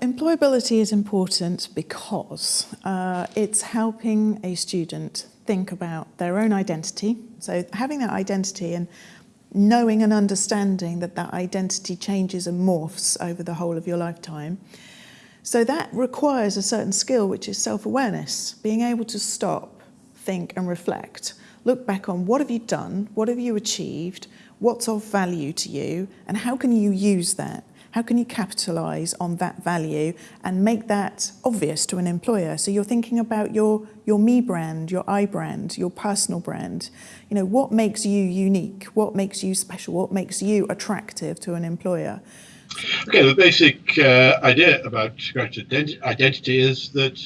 employability is important because uh, it's helping a student think about their own identity. So having that identity and knowing and understanding that that identity changes and morphs over the whole of your lifetime. So that requires a certain skill, which is self-awareness, being able to stop, think and reflect. Look back on what have you done, what have you achieved, what's of value to you, and how can you use that? How can you capitalise on that value and make that obvious to an employer? So you're thinking about your, your me brand, your I brand, your personal brand. You know, what makes you unique? What makes you special? What makes you attractive to an employer? Okay, the basic uh, idea about graduate identity is that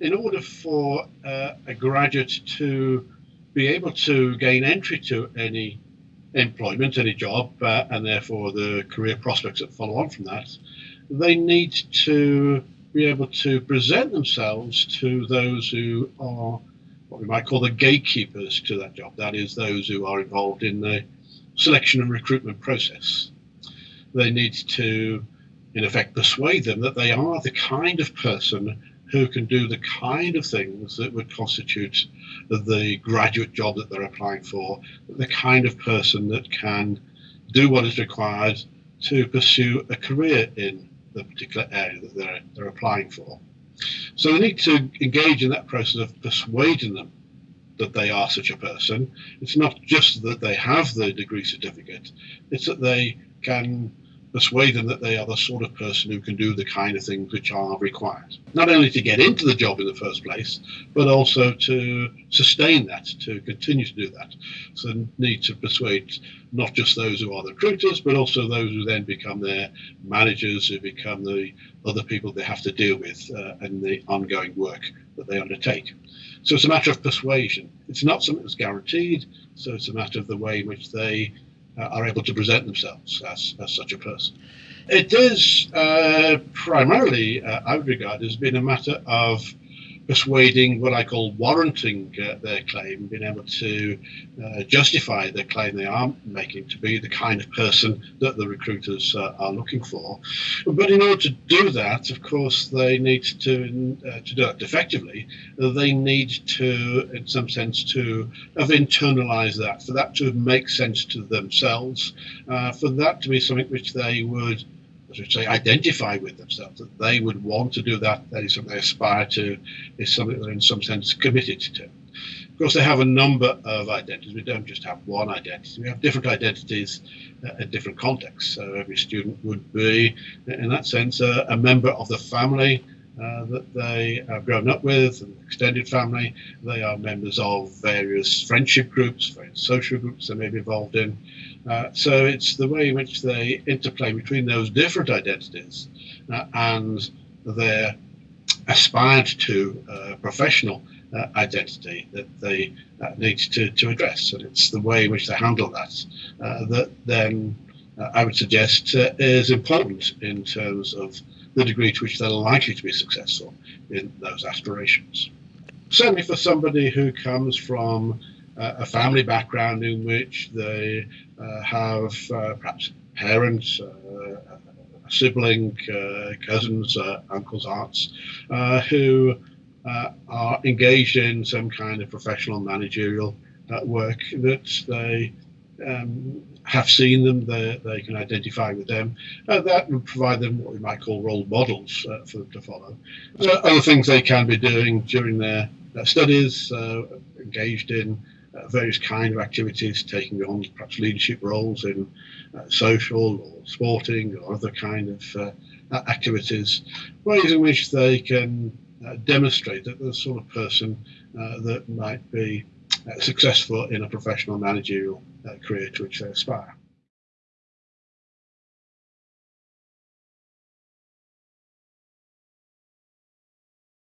in order for uh, a graduate to be able to gain entry to any employment, any job, uh, and therefore the career prospects that follow on from that, they need to be able to present themselves to those who are what we might call the gatekeepers to that job. That is, those who are involved in the selection and recruitment process. They need to, in effect, persuade them that they are the kind of person who can do the kind of things that would constitute the graduate job that they're applying for, the kind of person that can do what is required to pursue a career in the particular area that they're, they're applying for. So they need to engage in that process of persuading them that they are such a person. It's not just that they have the degree certificate, it's that they can persuade them that they are the sort of person who can do the kind of things which are required. Not only to get into the job in the first place, but also to sustain that, to continue to do that. So need to persuade not just those who are the recruiters, but also those who then become their managers, who become the other people they have to deal with uh, and the ongoing work that they undertake. So it's a matter of persuasion. It's not something that's guaranteed, so it's a matter of the way in which they are able to present themselves as, as such a person. It is uh, primarily, uh, I would regard, as being a matter of persuading what I call warranting uh, their claim, being able to uh, justify the claim they are making to be the kind of person that the recruiters uh, are looking for. But in order to do that, of course, they need to uh, to do that effectively. They need to, in some sense, to have internalized that, for that to make sense to themselves, uh, for that to be something which they would we say, identify with themselves, that they would want to do that, that is something they aspire to, is something they're in some sense committed to. Of course, they have a number of identities. We don't just have one identity. We have different identities uh, at different contexts. So every student would be, in that sense, a member of the family uh, that they have grown up with, an extended family. They are members of various friendship groups, various social groups they may be involved in. Uh, so it's the way in which they interplay between those different identities uh, and their aspired to uh, professional uh, identity that they need to, to address. And it's the way in which they handle that that then I would suggest is important in terms of the degree to which they're likely to be successful in those aspirations. Certainly for somebody who comes from uh, a family background in which they uh, have uh, perhaps parents, uh, a sibling, uh, cousins, uncles, aunts, who are engaged in some kind of professional managerial work that they um, have seen them, they, can identify with them. Uh, that would provide them what we might call role models uh, for them to follow. Uh, other things they can be doing during their, studies, uh, engaged in uh, various kind of activities, taking on perhaps leadership roles in uh, social or sporting or other kind of activities, ways in which they can demonstrate that the sort of person that might be successful in a professional managerial uh, career to which they aspire.